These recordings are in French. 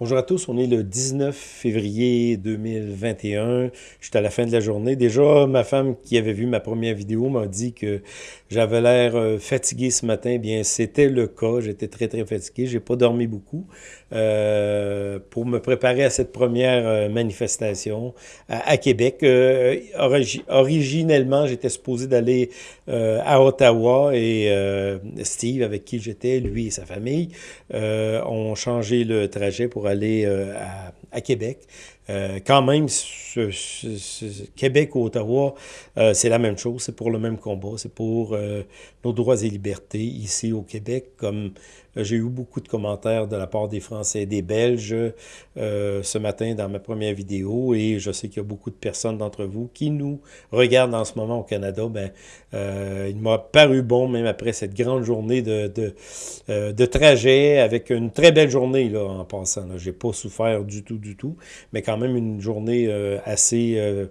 Bonjour à tous, on est le 19 février 2021. Je suis à la fin de la journée. Déjà, ma femme qui avait vu ma première vidéo m'a dit que j'avais l'air euh, fatigué ce matin. Eh bien, c'était le cas. J'étais très, très fatigué. J'ai pas dormi beaucoup euh, pour me préparer à cette première euh, manifestation à, Québec. Originellement, j'étais supposé d'aller à Ottawa et Steve, avec qui j'étais, lui et sa famille, ont changé le trajet pour aller euh, à, Québec. Euh, quand même, Québec ou Ottawa, euh, c'est la même chose, c'est pour le même combat, c'est pour nos droits et libertés ici au Québec, comme j'ai eu beaucoup de commentaires de la part des Français et des Belges ce matin dans ma première vidéo, et je sais qu'il y a beaucoup de personnes d'entre vous qui nous regardent en ce moment au Canada. Ben, il m'a paru bon, même après cette grande journée de, de, de trajet, avec une très belle journée là, en passant. J'ai pas souffert du tout, du tout, mais même une journée euh, assez euh,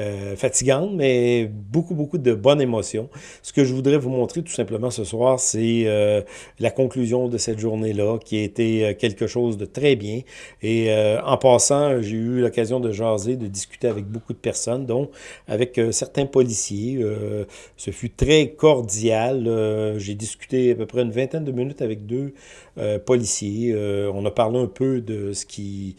euh, fatigante, mais beaucoup, beaucoup de bonnes émotions. Ce que je voudrais vous montrer tout simplement ce soir, c'est la conclusion de cette journée-là, qui a été quelque chose de très bien. Et en passant, j'ai eu l'occasion de jaser, de discuter avec beaucoup de personnes, dont avec certains policiers. ce fut très cordial. j'ai discuté à peu près une vingtaine de minutes avec deux policiers. on a parlé un peu de ce qui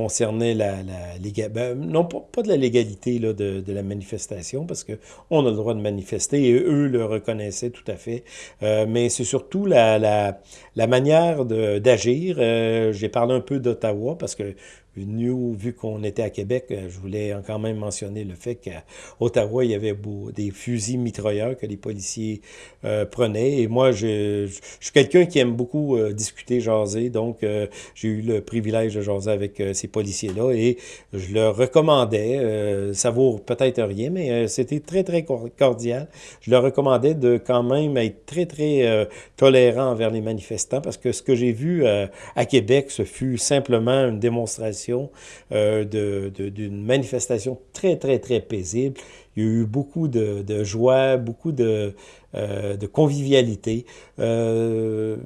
concernait la, la ben, non pas, de la légalité là, de, de, la manifestation, parce qu'on a le droit de manifester et eux le reconnaissaient tout à fait, euh, mais c'est surtout la, la, la manière d'agir. Euh, j'ai parlé un peu d'Ottawa, parce que vu qu'on était à Québec, euh, je voulais quand même mentionner le fait qu'à Ottawa, il y avait des fusils mitrailleurs que les policiers euh, prenaient. Et moi, je, je, suis quelqu'un qui aime beaucoup euh, discuter, jaser. Donc, j'ai eu le privilège de jaser avec ces policiers-là et je leur recommandais, ça vaut peut-être rien, mais c'était très, très cordial. Je leur recommandais de quand même être très, très tolérant envers les manifestants parce que ce que j'ai vu à Québec, ce fut simplement une démonstration euh, d'une manifestation très, très, très paisible. Il y a eu beaucoup de, de joie, beaucoup de, euh, de convivialité. Euh,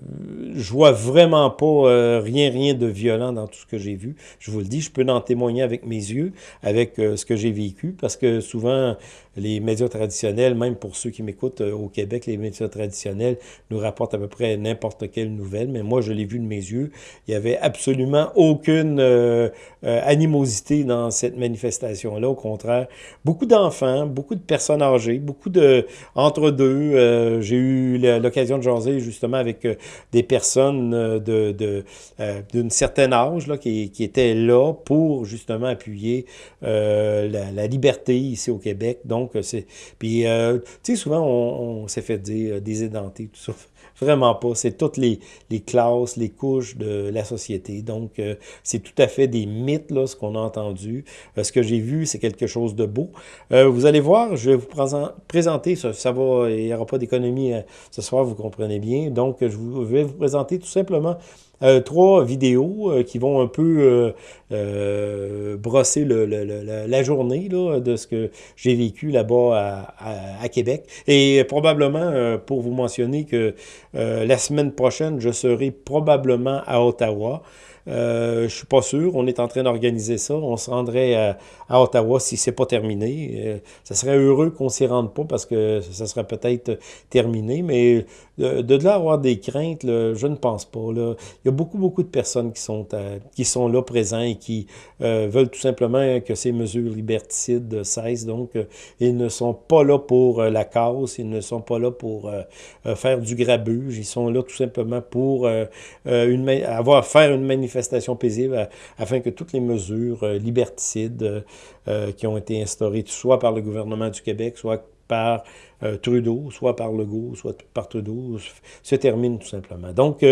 je vois vraiment pas euh, rien, rien de violent dans tout ce que j'ai vu. Je vous le dis, je peux en témoigner avec mes yeux, avec euh, ce que j'ai vécu, parce que souvent, les médias traditionnels, même pour ceux qui m'écoutent au Québec, les médias traditionnels nous rapportent à peu près n'importe quelle nouvelle, mais moi, je l'ai vu de mes yeux. Il y avait absolument aucune animosité dans cette manifestation-là. Au contraire, beaucoup d'enfants, beaucoup de personnes âgées, beaucoup de euh, j'ai eu l'occasion de jaser justement avec euh, des personnes euh, de d'une certaine âge là, qui, qui, étaient là pour justement appuyer la, liberté ici au Québec. Donc, c'est... Puis, tu sais, souvent, on, s'est fait dire tout ça. Vraiment pas. C'est toutes les, les, classes, les couches de la société. Donc, euh, c'est tout à fait des mythes, là, ce qu'on a entendu. Euh, ce que j'ai vu, c'est quelque chose de beau. Euh, vous allez voir, je vais vous présenter, ça, ça va, il n'y aura pas d'économie ce soir, vous comprenez bien. Donc, je, vais vous présenter tout simplement euh, trois vidéos euh, qui vont un peu euh, brosser la journée de ce que j'ai vécu là-bas à, Québec. Et probablement, pour vous mentionner que la semaine prochaine, je serai probablement à Ottawa. Euh, je suis pas sûr. On est en train d'organiser ça. On se rendrait à, Ottawa si c'est pas terminé. Ça serait heureux qu'on s'y rende pas parce que ça serait peut-être terminé. Mais de, de là avoir des craintes, je ne pense pas. Là. Il y a beaucoup, beaucoup de personnes qui sont, qui sont là présents et qui euh, veulent tout simplement que ces mesures liberticides cessent. Donc, euh, ils ne sont pas là pour euh, la cause. Ils ne sont pas là pour faire du grabuge. Ils sont là tout simplement pour une, avoir faire une manifestation paisible euh, afin que toutes les mesures euh, liberticides euh, qui ont été instaurées soit par le gouvernement du Québec, soit par Trudeau, soit par Legault, soit par Trudeau, se terminent tout simplement. Donc,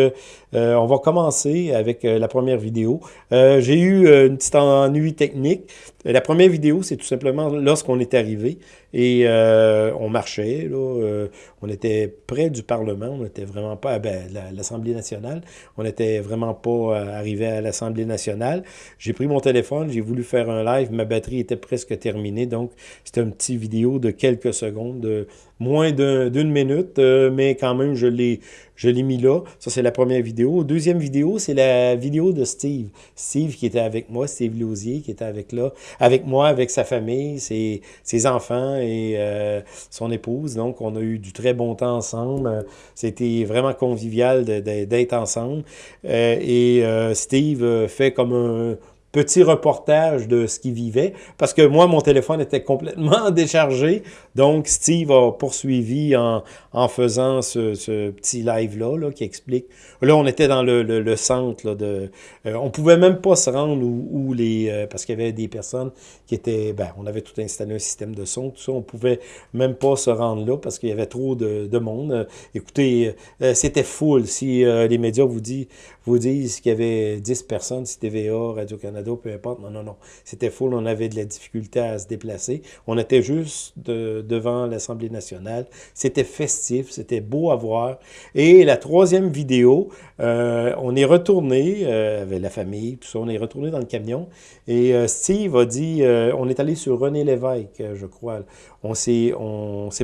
on va commencer avec la première vidéo. J'ai eu une petite ennui technique. La première vidéo, c'est tout simplement lorsqu'on est arrivé. Et euh, on marchait, là, euh, on était près du Parlement, on n'était vraiment pas, ben, l'Assemblée nationale, on n'était vraiment pas euh, arrivé à l'Assemblée nationale. J'ai pris mon téléphone, j'ai voulu faire un live, ma batterie était presque terminée, donc c'était une petite vidéo de quelques secondes de moins d'une minute, euh, mais quand même, je l'ai mis là. Ça, c'est la première vidéo. Deuxième vidéo, c'est la vidéo de Steve. Steve qui était avec moi, Steve Lausier, qui était avec là, avec moi, avec sa famille, ses, ses enfants et euh, son épouse. Donc, on a eu du très bon temps ensemble. C'était vraiment convivial d'être ensemble. Euh, et Steve fait comme un petit reportage de ce qu'il vivait, parce que moi, mon téléphone était complètement déchargé, donc Steve a poursuivi en, faisant ce, ce petit live-là, là, qui explique. Là, on était dans le, centre, de... Euh, on pouvait même pas se rendre où, les... Euh, parce qu'il y avait des personnes qui étaient... Ben, on avait tout installé un système de son, tout ça, on pouvait même pas se rendre là, parce qu'il y avait trop de, de monde. Euh, écoutez, c'était full. Si les médias vous, dit, vous disent qu'il y avait 10 personnes, si TVA, Radio-Canada, peu importe. Non, non, non. C'était full, on avait de la difficulté à se déplacer. On était juste devant l'Assemblée nationale. C'était festif, c'était beau à voir. Et la troisième vidéo, euh, on est retourné euh, avec la famille, tout ça, on est retourné dans le camion. Et euh, Steve a dit, on est allé sur René Lévesque, je crois. On s'est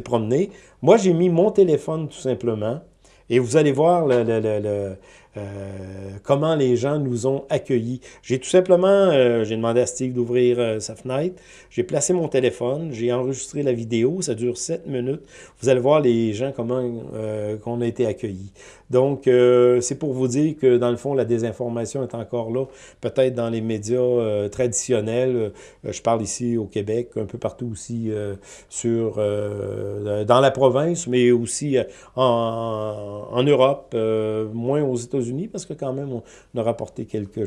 promené. Moi, j'ai mis mon téléphone tout simplement. Et vous allez voir le, euh, comment les gens nous ont accueillis. J'ai tout simplement, euh, j'ai demandé à Steve d'ouvrir euh, sa fenêtre, j'ai placé mon téléphone, j'ai enregistré la vidéo, ça dure 7 minutes. Vous allez voir les gens, comment qu'on a été accueillis. Donc, c'est pour vous dire que, dans le fond, la désinformation est encore là, peut-être dans les médias traditionnels. je parle ici au Québec, un peu partout aussi sur, dans la province, mais aussi en, en Europe, moins aux États-Unis parce que quand même, on a rapporté quelques,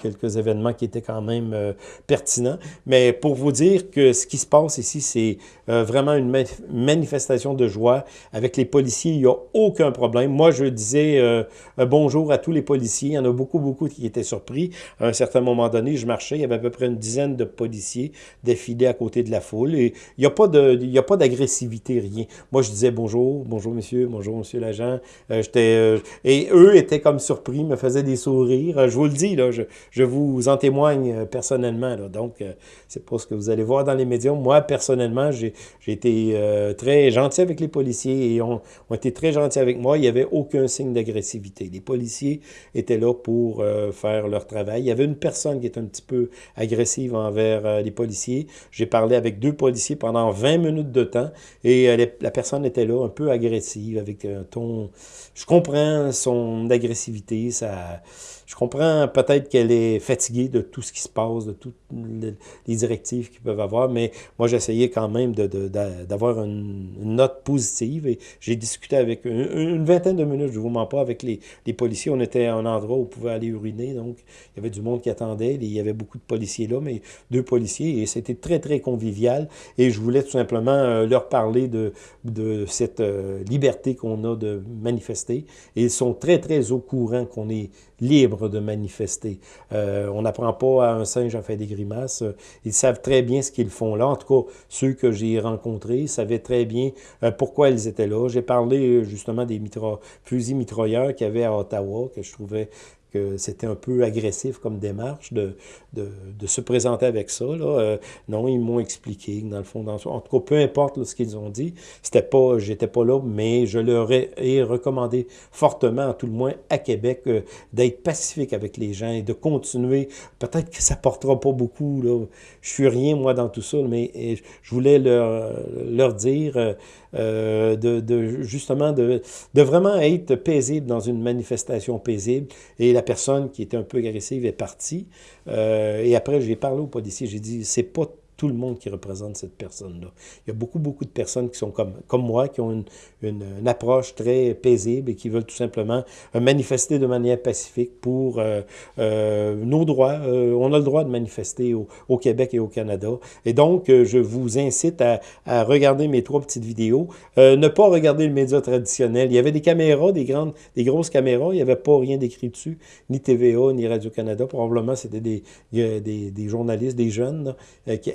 quelques événements qui étaient quand même euh, pertinents. Mais pour vous dire que ce qui se passe ici, c'est euh, vraiment une manifestation de joie. Avec les policiers, il n'y a aucun problème. Moi, je disais euh, bonjour à tous les policiers. Il y en a beaucoup, beaucoup qui étaient surpris. À un certain moment donné, je marchais, il y avait à peu près une dizaine de policiers défilés à côté de la foule. Et il n'y a pas d'agressivité, rien. Moi, je disais bonjour, bonjour monsieur, bonjour monsieur l'agent. j'étais et eux étaient comme surpris, me faisait des sourires. Je vous le dis, là, je, je vous en témoigne euh, personnellement. Là. Donc, euh, c'est pas ce que vous allez voir dans les médias. Moi, personnellement, j'ai été euh, très gentil avec les policiers et ont, ont été très gentils avec moi. Il n'y avait aucun signe d'agressivité. Les policiers étaient là pour faire leur travail. Il y avait une personne qui était un petit peu agressive envers les policiers. J'ai parlé avec deux policiers pendant 20 minutes de temps et la personne était là un peu agressive avec un ton... Je comprends son agressivité je comprends peut-être qu'elle est fatiguée de tout ce qui se passe, de toutes les directives qu'ils peuvent avoir, mais moi, j'essayais quand même d'avoir une, note positive et j'ai discuté avec une, vingtaine de minutes, je ne vous mens pas, avec les, policiers. On était à un endroit où on pouvait aller uriner, donc il y avait du monde qui attendait. Il y avait beaucoup de policiers là, mais deux policiers et c'était très, très convivial et je voulais tout simplement euh, leur parler de, de cette euh, liberté qu'on a de manifester. Et ils sont très, très au courant qu'on est libre de manifester. Euh, on n'apprend pas à un singe à faire des grimaces. Ils savent très bien ce qu'ils font là. En tout cas, ceux que j'ai rencontrés savaient très bien euh, pourquoi ils étaient là. J'ai parlé justement des fusils mitrailleurs qu'il y avait à Ottawa, que je trouvais c'était un peu agressif comme démarche de, de, se présenter avec ça. Là. Euh, non, ils m'ont expliqué dans le fond, dans, en tout cas, peu importe ce qu'ils ont dit, c'était pas, j'étais pas là, mais je leur ai, recommandé fortement, tout le moins à Québec, euh, d'être pacifique avec les gens et de continuer. Peut-être que ça portera pas beaucoup. Là. Je suis rien, moi, dans tout ça, mais je voulais leur, leur dire euh, de, justement de, de vraiment être paisible dans une manifestation paisible. Personne qui était un peu agressive est partie. Euh, et après, j'ai parlé au policier, j'ai dit, c'est pas tout le monde qui représente cette personne-là. Il y a beaucoup, beaucoup de personnes qui sont comme, comme moi, qui ont une, une, approche très paisible et qui veulent tout simplement euh, manifester de manière pacifique pour euh, euh, nos droits. on a le droit de manifester au, Québec et au Canada. Et donc, je vous incite à, regarder mes trois petites vidéos. ne pas regarder le média traditionnel. Il y avait des caméras, des grandes, des grosses caméras. Il n'y avait pas rien d'écrit dessus, ni TVA, ni Radio-Canada. Probablement, c'était des, des, journalistes, des jeunes, qui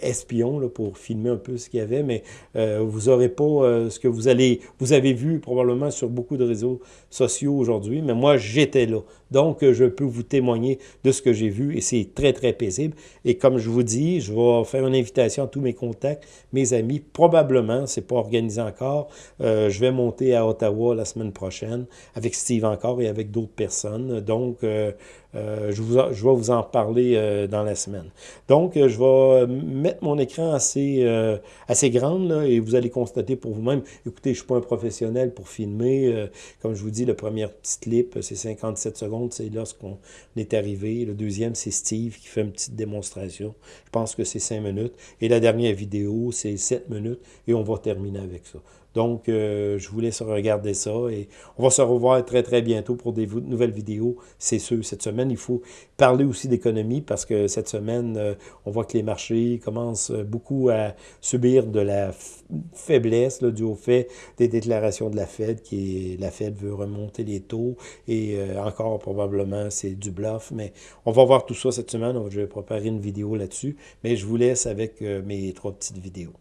pour filmer un peu ce qu'il y avait, mais vous n'aurez pas ce que vous allez, vous avez vu probablement sur beaucoup de réseaux sociaux aujourd'hui, mais moi, j'étais là. Donc, je peux vous témoigner de ce que j'ai vu et c'est très, très paisible. Et comme je vous dis, je vais faire une invitation à tous mes contacts, mes amis. Probablement, c'est pas organisé encore. Euh, je vais monter à Ottawa la semaine prochaine avec Steve encore et avec d'autres personnes. Donc, euh, euh, je, vous, je vais vous en parler euh, dans la semaine. Donc, euh, je vais mettre mon écran assez, assez grande là, et vous allez constater pour vous-même. Écoutez, je ne suis pas un professionnel pour filmer. comme je vous dis, le premier petit clip, c'est 57 secondes, c'est lorsqu'on est arrivé. Le deuxième, c'est Steve qui fait une petite démonstration. Je pense que c'est 5 minutes. Et la dernière vidéo, c'est 7 minutes et on va terminer avec ça. Donc, euh, je vous laisse regarder ça et on va se revoir très, très bientôt pour des nouvelles vidéos. C'est sûr, cette semaine, il faut parler aussi d'économie parce que cette semaine, euh, on voit que les marchés commencent beaucoup à subir de la faiblesse là, dû au fait des déclarations de la Fed, qui la Fed veut remonter les taux et euh, encore probablement c'est du bluff, mais on va voir tout ça cette semaine. Je vais préparer une vidéo là-dessus, mais je vous laisse avec mes trois petites vidéos.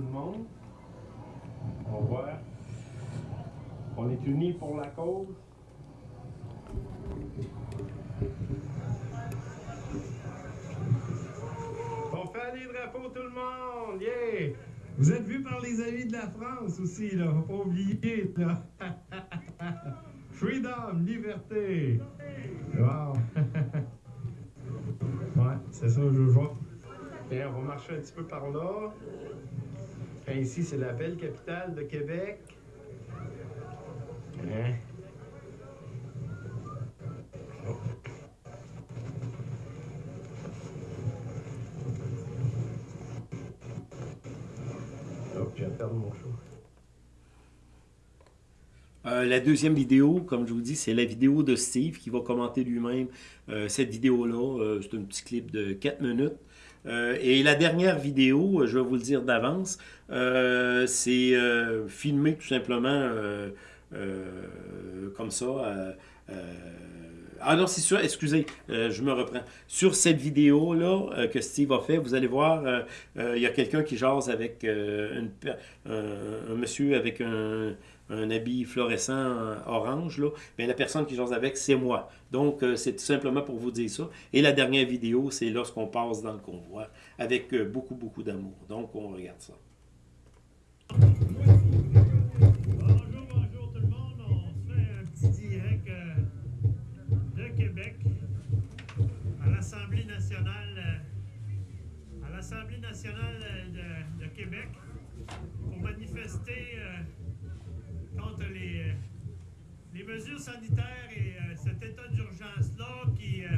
De monde. On voit. On est unis pour la cause. On fait des drapeaux tout le monde! Yeah! Vous êtes vus par les amis de la France aussi, là. Faut pas oublier, là. Freedom, liberté! Wow! ouais, c'est ça, je vois. Et on va marcher un petit peu par là. Ici, c'est la belle capitale de Québec. Hein? Oh. Oh, je viens mon show. Euh, la deuxième vidéo, comme je vous dis, c'est la vidéo de Steve qui va commenter lui-même euh, cette vidéo-là. Euh, c'est un petit clip de 4 minutes. Euh, et la dernière vidéo, je vais vous le dire d'avance, euh, c'est euh, filmé tout simplement comme ça. ah non, c'est sûr, excusez, je me reprends. Sur cette vidéo-là que Steve a fait, vous allez voir, il y a quelqu'un qui jase avec un monsieur avec un, un habit fluorescent euh, orange, là, bien, la personne qui jase avec, c'est moi. Donc, euh, c'est tout simplement pour vous dire ça. Et la dernière vidéo, c'est lorsqu'on passe dans le convoi, avec euh, beaucoup, beaucoup d'amour. Donc, on regarde ça. Bonjour, bonjour tout le monde. On fait un petit direct de Québec à l'Assemblée nationale, à l'Assemblée nationale de, Québec pour manifester contre les, les mesures sanitaires et euh, cet état d'urgence-là qui, euh,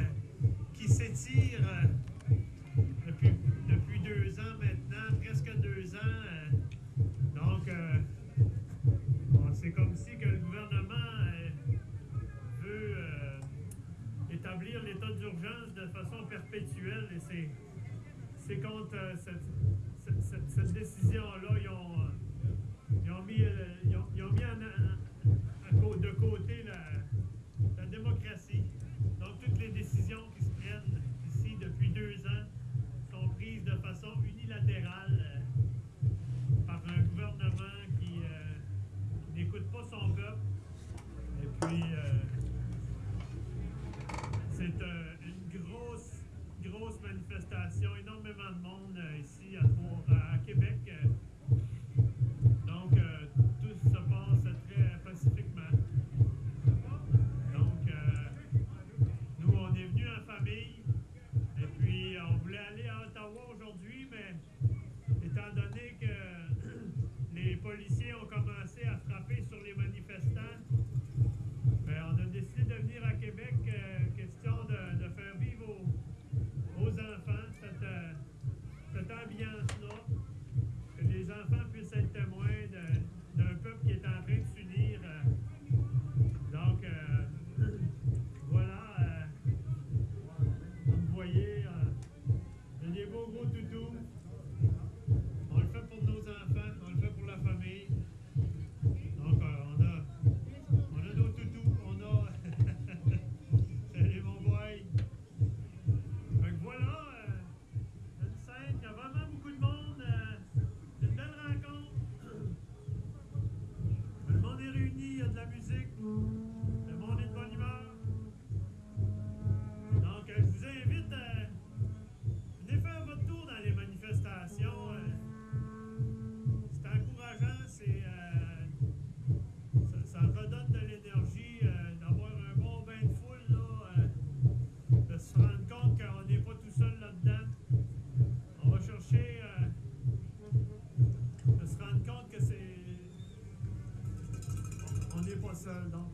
qui s'étire euh, depuis, depuis deux ans maintenant, presque deux ans. donc, c'est comme si que le gouvernement veut établir l'état d'urgence de façon perpétuelle et c'est contre cette, décision-là,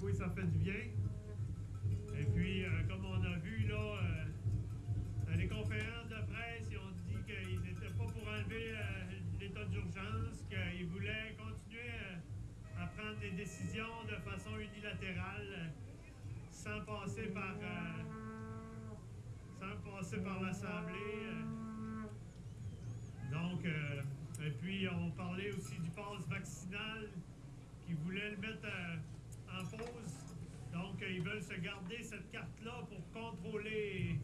oui, ça fait du bien. Et puis, euh, comme on a vu, là, euh, dans les conférences de presse, ils ont dit qu'ils n'étaient pas pour enlever euh, l'état d'urgence, qu'ils voulaient continuer à prendre des décisions de façon unilatérale, sans passer par, sans passer par l'Assemblée. Donc, et puis, on parlait aussi du pass vaccinal qui voulait le mettre. Donc, ils veulent se garder cette carte-là pour contrôler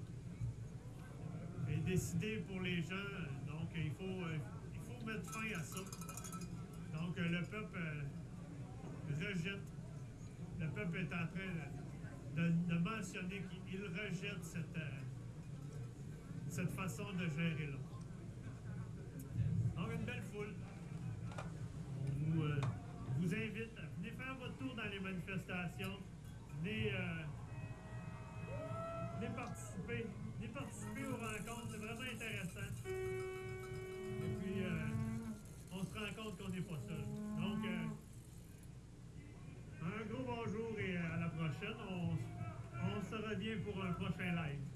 et décider pour les gens. Donc, il faut, il faut mettre fin à ça. Donc, le peuple rejette. Le peuple est en train de, mentionner qu'il rejette cette, cette façon de gérer là. Donc, une belle foule. On vous, euh, vous invite à venir faire votre tour dans les manifestations. Venez, euh, venez participer. Venez participer aux rencontres. C'est vraiment intéressant. Et puis, euh, on se rend compte qu'on n'est pas seul. Donc, euh, un gros bonjour et à la prochaine. On se revient pour un prochain live.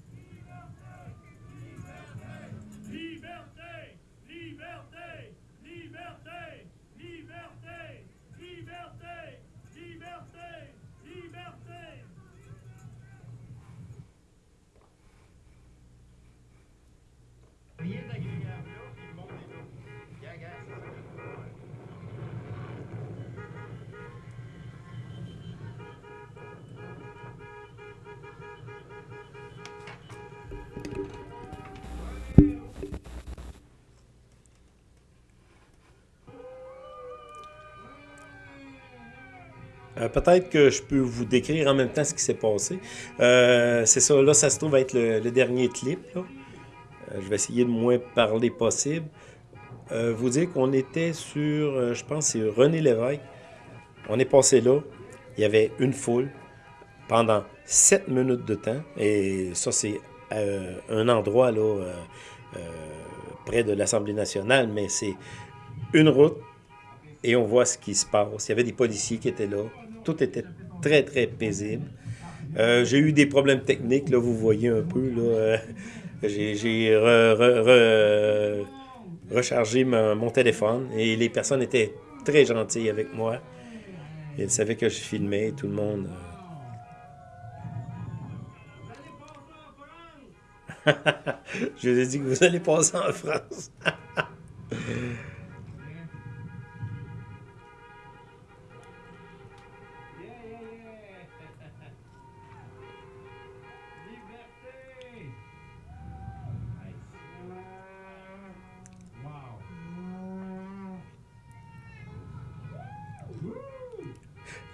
Euh, Peut-être que je peux vous décrire en même temps ce qui s'est passé. Euh, c'est ça, là, ça se trouve être le, dernier clip. Euh, je vais essayer de moins parler possible. Vous dire qu'on était sur, je pense, c'est René Lévesque. On est passé là. Il y avait une foule pendant 7 minutes de temps. Et ça, c'est un endroit là, près de l'Assemblée nationale, mais c'est une route et on voit ce qui se passe. Il y avait des policiers qui étaient là. Tout était très, très paisible. Euh, j'ai eu des problèmes techniques, là, vous voyez un peu. Là, euh, j'ai re- re- re- rechargé mon, mon téléphone et les personnes étaient très gentilles avec moi. Ils savaient que je filmais, tout le monde. euh. je vous ai dit que vous allez passer en France.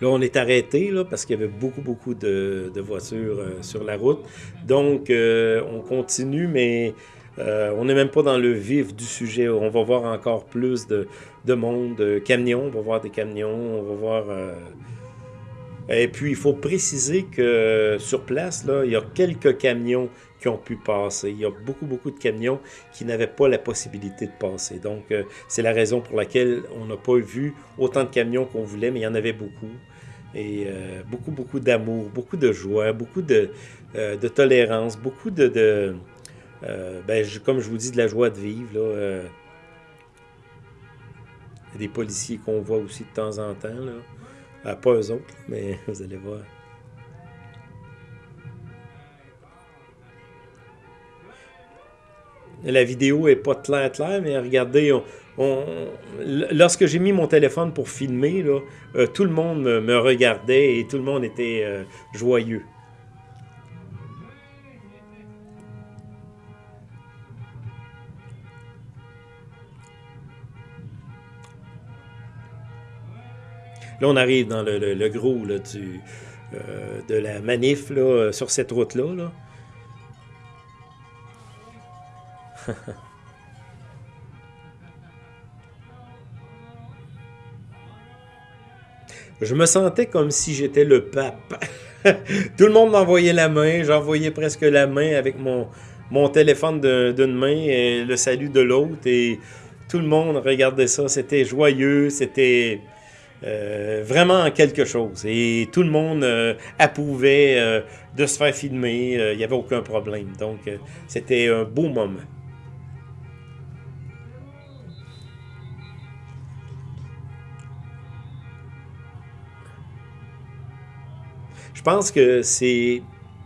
Là, on est arrêté parce qu'il y avait beaucoup, beaucoup de, de voitures euh, sur la route. Donc, euh, on continue, mais euh, on n'est même pas dans le vif du sujet. On va voir encore plus de, de monde, de camions. On va voir des camions, on va voir... Et puis, il faut préciser que sur place, là, il y a quelques camions qui ont pu passer. Il y a beaucoup, beaucoup de camions qui n'avaient pas la possibilité de passer. Donc, euh, c'est la raison pour laquelle on n'a pas vu autant de camions qu'on voulait, mais il y en avait beaucoup. Et euh, beaucoup, beaucoup d'amour, beaucoup de joie, beaucoup de, euh, tolérance, beaucoup de... ben, comme je vous dis, de la joie de vivre. Là, des policiers qu'on voit aussi de temps en temps. Là. Ah, pas eux autres, mais vous allez voir. La vidéo est pas claire, claire, mais regardez, on- lorsque j'ai mis mon téléphone pour filmer, euh, tout le monde me, me regardait et tout le monde était euh, joyeux. Là, on arrive dans le, le- gros là, euh, de la manif là, sur cette route-là. là. Je me sentais comme si j'étais le pape. Tout le monde m'envoyait la main, j'envoyais presque la main avec mon, mon téléphone d'une main et le salut de l'autre. Et tout le monde regardait ça, c'était joyeux, c'était... vraiment quelque chose. Et tout le monde approuvait de se faire filmer. Il n'y avait aucun problème. Donc, c'était un beau moment. Je pense que c'est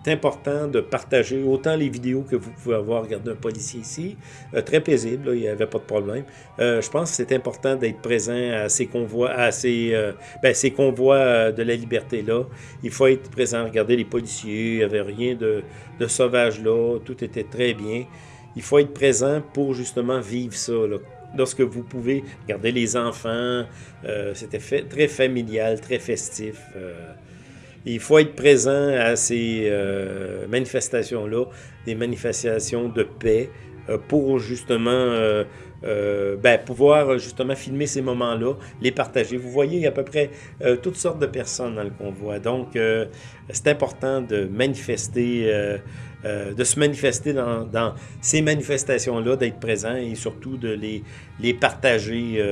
important de partager autant les vidéos que vous pouvez avoir regardé un policier ici, euh, très paisible, il n'y avait pas de problème. Euh, je pense que c'est important d'être présent à ces convois, à ces, euh, ben, ces convois de la liberté-là. Il faut être présent, regarder les policiers, il n'y avait rien de, de sauvage là, tout était très bien. Il faut être présent pour justement vivre ça. Lorsque vous pouvez regarder les enfants, c'était très familial, très festif. Il faut être présent à ces euh, manifestations-là, des manifestations de paix, euh, pour justement euh, ben, pouvoir justement filmer ces moments-là, les partager. Vous voyez, il y a à peu près toutes sortes de personnes dans le convoi. Donc, c'est important de manifester, de se manifester dans, ces manifestations-là, d'être présent et surtout de les partager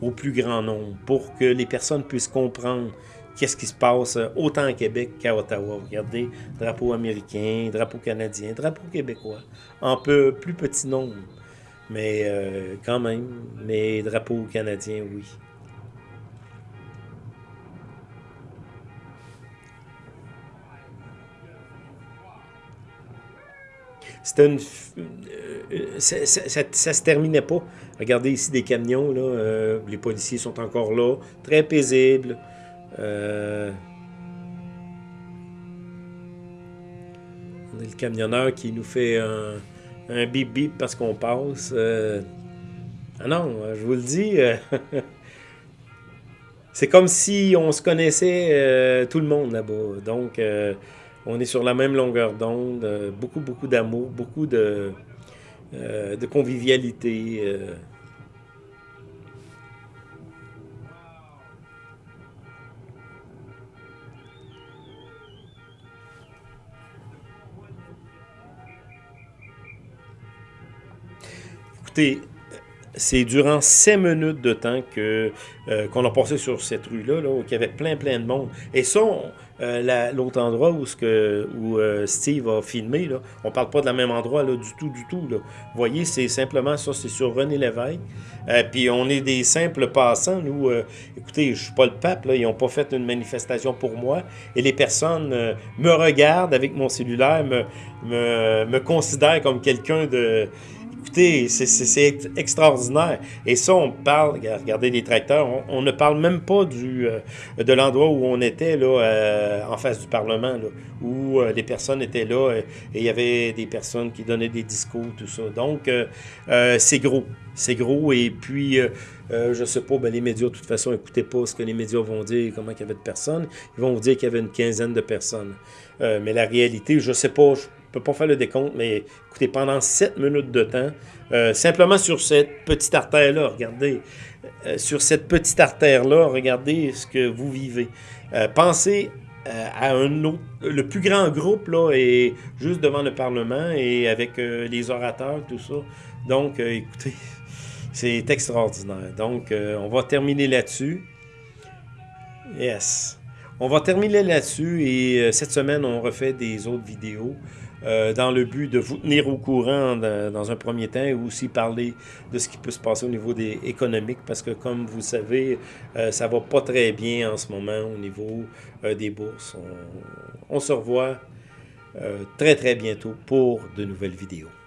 au plus grand nombre pour que les personnes puissent comprendre qu'est-ce qui se passe euh, autant à Québec qu'à Ottawa. Regardez, drapeau américain, drapeau canadien, drapeau québécois, en peu plus petit nombre, mais euh, quand même, mais drapeau canadien, oui. C'était une... Euh, ça, ça, se terminait pas. Regardez ici des camions, là, les policiers sont encore là, très paisibles. Euh, on a le camionneur qui nous fait un, bip bip parce qu'on passe. Euh, ah non, je vous le dis. Euh, c'est comme si on se connaissait tout le monde là-bas. Donc, on est sur la même longueur d'onde. beaucoup, beaucoup d'amour, beaucoup de convivialité. Écoutez, c'est durant cinq minutes de temps que euh, qu'on a passé sur cette rue-là, là, où il y avait plein, plein de monde. Et ça, euh, l'autre endroit où, euh, Steve a filmé, là, on parle pas de la même endroit là, du tout, du tout. Vous voyez, c'est simplement ça, c'est sur René Lévesque. puis on est des simples passants. Nous, écoutez, je suis pas le pape, ils n'ont pas fait une manifestation pour moi. Et les personnes me regardent avec mon cellulaire, me, me considèrent comme quelqu'un de Écoutez, c'est extraordinaire. Et ça, on parle, regardez les tracteurs, on, ne parle même pas du, euh, de l'endroit où on était, là, euh, en face du Parlement, là, où euh, les personnes étaient là et il y avait des personnes qui donnaient des discours, tout ça. Donc, c'est gros. C'est gros. Et puis, je sais pas, ben, les médias, de toute façon, écoutez pas ce que les médias vont dire, comment il y avait de personnes. Ils vont vous dire qu'il y avait une quinzaine de personnes. mais la réalité, je sais pas, ne peux pas faire le décompte, mais écoutez, pendant 7 minutes de temps, euh, simplement sur cette petite artère-là, regardez, euh, sur cette petite artère-là, regardez ce que vous vivez. Euh, pensez à un autre, le plus grand groupe, là, est juste devant le Parlement et avec les orateurs, tout ça. Donc, écoutez, c'est extraordinaire. Donc, on va terminer là-dessus. Yes. On va terminer là-dessus et cette semaine, on refait des autres vidéos. Euh, dans le but de vous tenir au courant dans un premier temps et aussi parler de ce qui peut se passer au niveau des économiques parce que comme vous savez, euh, ça va pas très bien en ce moment au niveau euh, des bourses. On, on, se revoit très très bientôt pour de nouvelles vidéos.